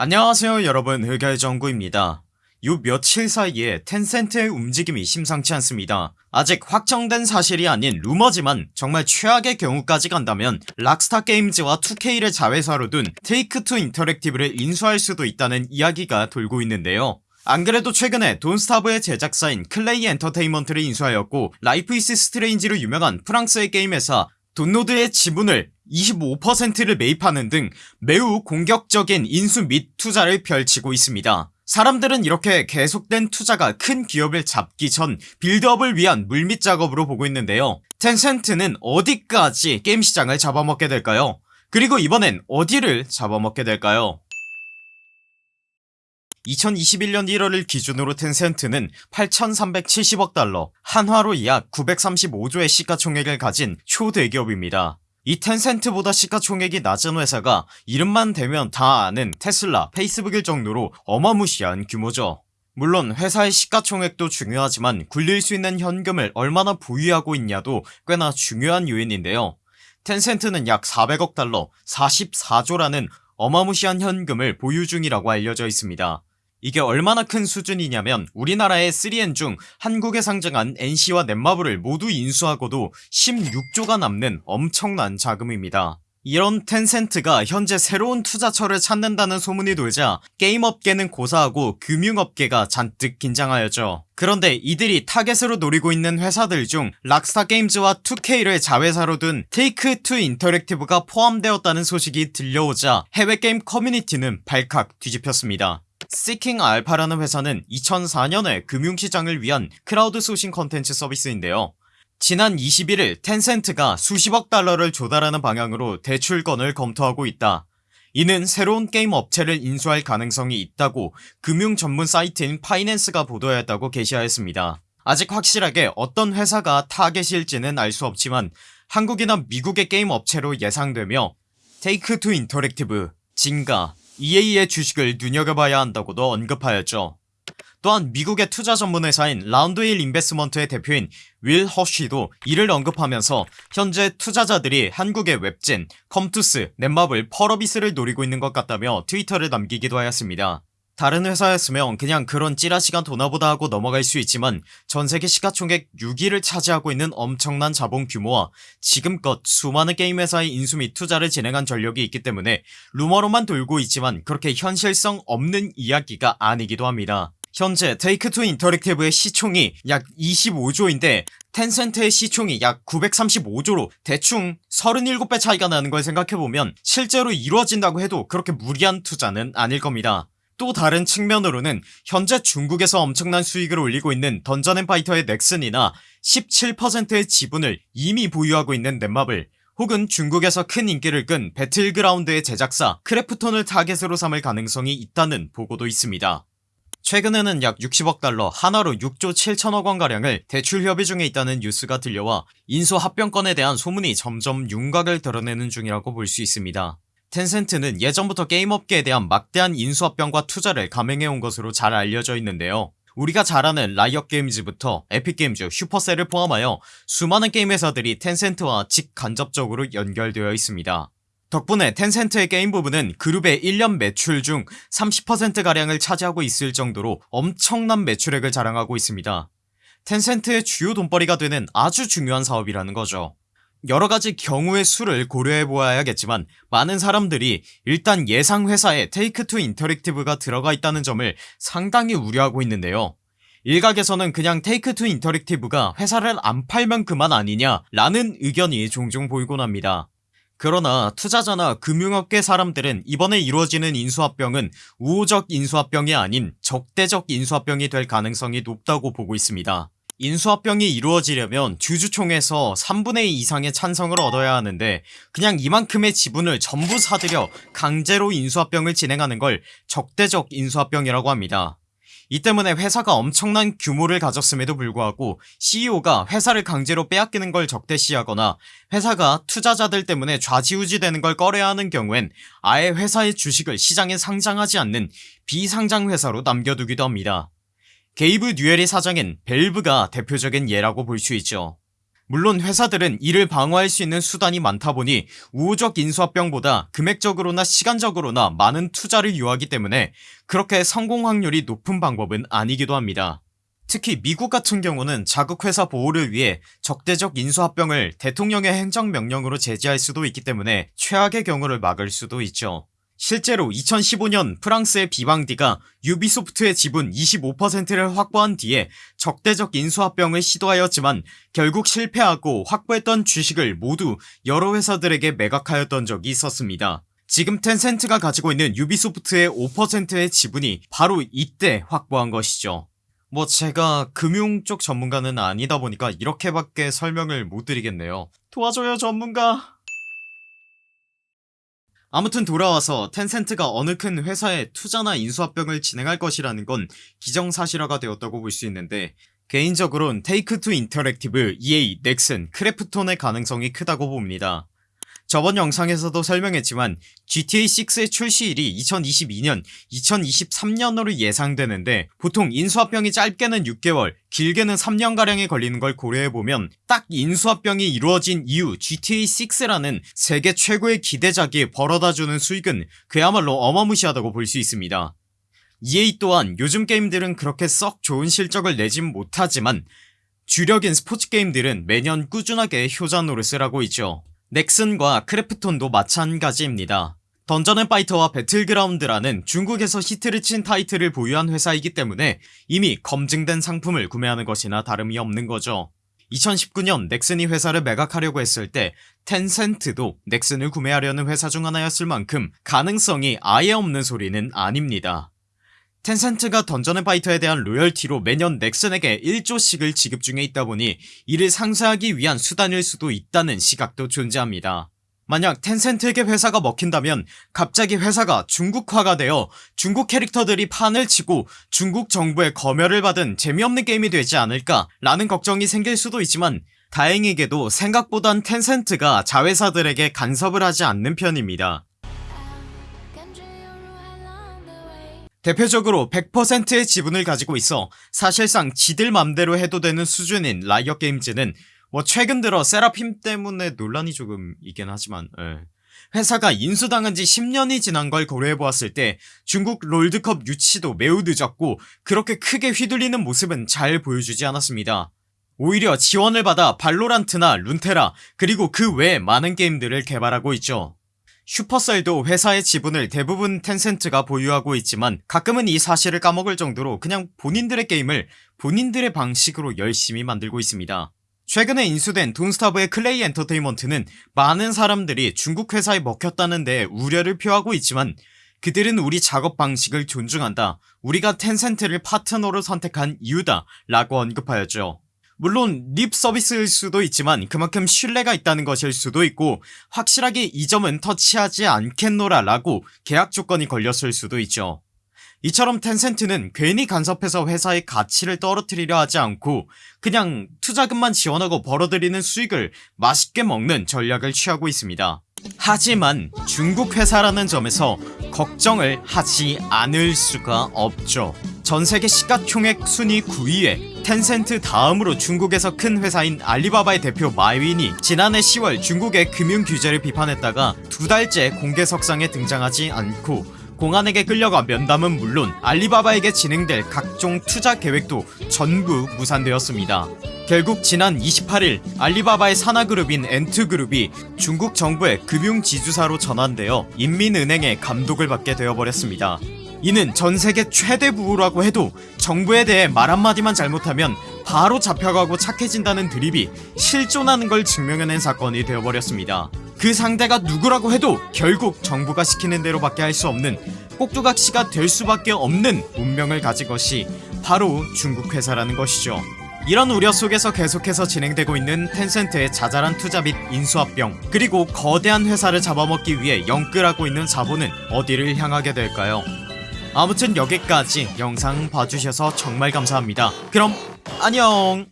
안녕하세요 여러분. 흑열정구입니다. 요 며칠 사이에 텐센트의 움직임이 심상치 않습니다. 아직 확정된 사실이 아닌 루머지만 정말 최악의 경우까지 간다면 락스타 게임즈와 2K를 자회사로 둔 테이크투 인터랙티브를 인수할 수도 있다는 이야기가 돌고 있는데요. 안그래도 최근에 돈스타브의 제작사인 클레이 엔터테인먼트를 인수하였고 라이프 이스 스트레인지로 유명한 프랑스의 게임 회사 돈노드의 지분을 25%를 매입하는 등 매우 공격적인 인수 및 투자를 펼치고 있습니다. 사람들은 이렇게 계속된 투자가 큰 기업을 잡기 전 빌드업을 위한 물밑 작업으로 보고 있는데요. 텐센트는 어디까지 게임 시장을 잡아먹게 될까요? 그리고 이번엔 어디를 잡아먹게 될까요? 2021년 1월을 기준으로 텐센트는 8370억 달러 한화로 약 935조의 시가총액을 가진 초대기업입니다 이 텐센트보다 시가총액이 낮은 회사가 이름만 대면 다 아는 테슬라 페이스북일 정도로 어마무시한 규모죠. 물론 회사의 시가총액도 중요하지만 굴릴 수 있는 현금을 얼마나 보유하고 있냐도 꽤나 중요한 요인인데요. 텐센트는 약 400억 달러 44조라는 어마무시한 현금을 보유 중이라고 알려져 있습니다 이게 얼마나 큰 수준이냐면 우리나라의 3N 중 한국에 상장한 NC와 넷마블을 모두 인수하고도 16조가 남는 엄청난 자금입니다. 이런 텐센트가 현재 새로운 투자처를 찾는다는 소문이 돌자 게임업계는 고사하고 금융업계가 잔뜩 긴장하였죠. 그런데 이들이 타겟으로 노리고 있는 회사들 중 락스타 게임즈와 2K를 자회사로 둔 테이크2 인터랙티브가 포함되었다는 소식이 들려오자 해외 게임 커뮤니티는 발칵 뒤집혔습니다 시킹 알파라는 회사는 2004년에 금융시장을 위한 크라우드 소싱 컨텐츠 서비스인데요. 지난 21일 텐센트가 수십억 달러를 조달하는 방향으로 대출건을 검토하고 있다. 이는 새로운 게임 업체를 인수할 가능성이 있다고 금융 전문 사이트인 파이낸스가 보도하였다고 게시하였습니다. 아직 확실하게 어떤 회사가 타겟일지는 알 수 없지만 한국이나 미국의 게임 업체로 예상되며 테이크2 인터랙티브, 징가, EA의 주식을 눈여겨봐야 한다고도 언급하였죠. 또한 미국의 투자 전문회사인 라운드힐 인베스먼트의 대표인 윌 허쉬도 이를 언급하면서 현재 투자자들이 한국의 웹젠, 컴투스, 넷마블, 펄어비스를 노리고 있는 것 같다며 트위터를 남기기도 하였습니다 다른 회사였으면 그냥 그런 찌라시가 도나보다 하고 넘어갈 수 있지만 전세계 시가총액 6위를 차지하고 있는 엄청난 자본 규모와 지금껏 수많은 게임 회사의 인수 및 투자를 진행한 전력이 있기 때문에 루머로만 돌고 있지만 그렇게 현실성 없는 이야기가 아니기도 합니다. 현재 테이크투 인터랙티브의 시총이 약 25조인데 텐센트의 시총이 약 935조로 대충 37배 차이가 나는 걸 생각해보면 실제로 이루어진다고 해도 그렇게 무리한 투자는 아닐 겁니다 또 다른 측면으로는 현재 중국에서 엄청난 수익을 올리고 있는 던전앤파이터의 넥슨이나 17%의 지분을 이미 보유하고 있는 넷마블 혹은 중국에서 큰 인기를 끈 배틀그라운드의 제작사 크래프톤을 타겟으로 삼을 가능성이 있다는 보고도 있습니다. 최근에는 약 60억 달러 한화로 6조 7천억원 가량을 대출 협의 중에 있다는 뉴스가 들려와 인수 합병건에 대한 소문이 점점 윤곽을 드러내는 중이라고 볼 수 있습니다 텐센트는 예전부터 게임업계에 대한 막대한 인수합병과 투자를 감행해온 것으로 잘 알려져 있는데요. 우리가 잘 아는 라이엇게임즈부터 에픽게임즈, 슈퍼셀을 포함하여 수많은 게임 회사들이 텐센트와 직간접적으로 연결되어 있습니다. 덕분에 텐센트의 게임 부분은 그룹의 1년 매출 중 30%가량을 차지하고 있을 정도로 엄청난 매출액을 자랑하고 있습니다. 텐센트의 주요 돈벌이가 되는 아주 중요한 사업이라는 거죠 여러가지 경우의 수를 고려해보아야겠지만 많은 사람들이 일단 예상 회사에 테이크2 인터랙티브가 들어가 있다는 점을 상당히 우려하고 있는데요. 일각에서는 그냥 테이크2 인터랙티브가 회사를 안 팔면 그만 아니냐 라는 의견이 종종 보이곤 합니다. 그러나 투자자나 금융업계 사람들은 이번에 이루어지는 인수합병은 우호적 인수합병이 아닌 적대적 인수합병이 될 가능성이 높다고 보고 있습니다 인수합병이 이루어지려면 주주총회에서 3분의 2 이상의 찬성을 얻어야 하는데 그냥 이만큼의 지분을 전부 사들여 강제로 인수합병을 진행하는 걸 적대적 인수합병이라고 합니다. 이 때문에 회사가 엄청난 규모를 가졌음에도 불구하고 CEO가 회사를 강제로 빼앗기는 걸 적대시하거나 회사가 투자자들 때문에 좌지우지 되는 걸 꺼려야 하는 경우엔 아예 회사의 주식을 시장에 상장하지 않는 비상장 회사로 남겨두기도 합니다 게이브 뉴엘의 사장인 벨브가 대표적인 예라고 볼 수 있죠. 물론 회사들은 이를 방어할 수 있는 수단이 많다 보니 우호적 인수합병보다 금액적으로나 시간적으로나 많은 투자를 요하기 때문에 그렇게 성공 확률이 높은 방법은 아니기도 합니다. 특히 미국 같은 경우는 자국회사 보호를 위해 적대적 인수합병을 대통령의 행정명령으로 제지할 수도 있기 때문에 최악의 경우를 막을 수도 있죠 실제로 2015년 프랑스의 비방디가 유비소프트의 지분 25%를 확보한 뒤에 적대적 인수합병을 시도하였지만 결국 실패하고 확보했던 주식을 모두 여러 회사들에게 매각하였던 적이 있었습니다. 지금 텐센트가 가지고 있는 유비소프트의 5%의 지분이 바로 이때 확보한 것이죠. 뭐 제가 금융 쪽 전문가는 아니다 보니까 이렇게밖에 설명을 못 드리겠네요. 도와줘요 전문가 아무튼 돌아와서 텐센트가 어느 큰 회사에 투자나 인수합병을 진행할 것이라는 건 기정사실화가 되었다고 볼 수 있는데 개인적으론 테이크 투 인터랙티브, EA, 넥슨, 크래프톤의 가능성이 크다고 봅니다 저번 영상에서도 설명했지만 GTA6의 출시일이 2022년 2023년으로 예상되는데 보통 인수합병이 짧게는 6개월 길게는 3년가량이 걸리는 걸 고려해보면 딱 인수합병이 이루어진 이후 GTA6라는 세계 최고의 기대작이 벌어다주는 수익은 그야말로 어마무시하다고 볼 수 있습니다. EA 또한 요즘 게임들은 그렇게 썩 좋은 실적을 내진 못하지만 주력인 스포츠 게임들은 매년 꾸준하게 효자 노릇을 하고 있죠 넥슨과 크래프톤도 마찬가지입니다. 던전앤파이터와 배틀그라운드라는 중국에서 히트를 친 타이틀을 보유한 회사이기 때문에 이미 검증된 상품을 구매하는 것이나 다름이 없는 거죠. 2019년 넥슨이 회사를 매각하려고 했을 때 텐센트도 넥슨을 구매하려는 회사 중 하나였을 만큼 가능성이 아예 없는 소리는 아닙니다 텐센트가 던전 앤 파이터에 대한 로열티로 매년 넥슨에게 1조씩을 지급 중에 있다보니 이를 상쇄하기 위한 수단일 수도 있다는 시각도 존재합니다. 만약 텐센트에게 회사가 먹힌다면 갑자기 회사가 중국화가 되어 중국 캐릭터들이 판을 치고 중국 정부의 검열을 받은 재미없는 게임이 되지 않을까 라는 걱정이 생길 수도 있지만 다행히게도 생각보단 텐센트가 자회사들에게 간섭을 하지 않는 편입니다 대표적으로 100%의 지분을 가지고 있어 사실상 지들 맘대로 해도 되는 수준인 라이엇 게임즈는 뭐 최근 들어 세라핌 때문에 논란이 조금 있긴 하지만 예. 회사가 인수당한 지 10년이 지난 걸 고려해보았을 때 중국 롤드컵 유치도 매우 늦었고 그렇게 크게 휘둘리는 모습은 잘 보여주지 않았습니다 오히려 지원을 받아 발로란트나 룬테라 그리고 그 외 많은 게임들을 개발하고 있죠 슈퍼셀도 회사의 지분을 대부분 텐센트가 보유하고 있지만 가끔은 이 사실을 까먹을 정도로 그냥 본인들의 게임을 본인들의 방식으로 열심히 만들고 있습니다. 최근에 인수된 돈스타브의 클레이 엔터테인먼트는 많은 사람들이 중국 회사에 먹혔다는 데 우려를 표하고 있지만 그들은 우리 작업 방식을 존중한다 우리가 텐센트를 파트너로 선택한 이유다 라고 언급하였죠 물론 립 서비스일 수도 있지만 그만큼 신뢰가 있다는 것일 수도 있고 확실하게 이 점은 터치하지 않겠노라 라고 계약 조건이 걸렸을 수도 있죠. 이처럼 텐센트는 괜히 간섭해서 회사의 가치를 떨어뜨리려 하지 않고 그냥 투자금만 지원하고 벌어들이는 수익을 맛있게 먹는 전략을 취하고 있습니다. 하지만 중국 회사라는 점에서 걱정을 하지 않을 수가 없죠 전세계 시가총액 순위 9위에 텐센트 다음으로 중국에서 큰 회사인 알리바바의 대표 마윈이 지난해 10월 중국의 금융규제를 비판했다가 두 달째 공개석상에 등장하지 않고 공안에게 끌려가 면담은 물론 알리바바에게 진행될 각종 투자 계획도 전부 무산되었습니다. 결국 지난 28일 알리바바의 산하그룹인 엔트그룹이 중국 정부의 금융지주사로 전환되어 인민은행의 감독을 받게 되어버렸습니다 이는 전세계 최대 부호라고 해도 정부에 대해 말 한마디만 잘못하면 바로 잡혀가고 착해진다는 드립이 실존하는 걸 증명해낸 사건이 되어버렸습니다. 그 상대가 누구라고 해도 결국 정부가 시키는 대로 밖에 할 수 없는 꼭두각시가 될 수밖에 없는 운명을 가진 것이 바로 중국 회사라는 것이죠. 이런 우려 속에서 계속해서 진행되고 있는 텐센트의 자잘한 투자 및 인수합병 그리고 거대한 회사를 잡아먹기 위해 영끌하고 있는 자본은 어디를 향하게 될까요 아무튼 여기까지 영상 봐주셔서 정말 감사합니다. 그럼 안녕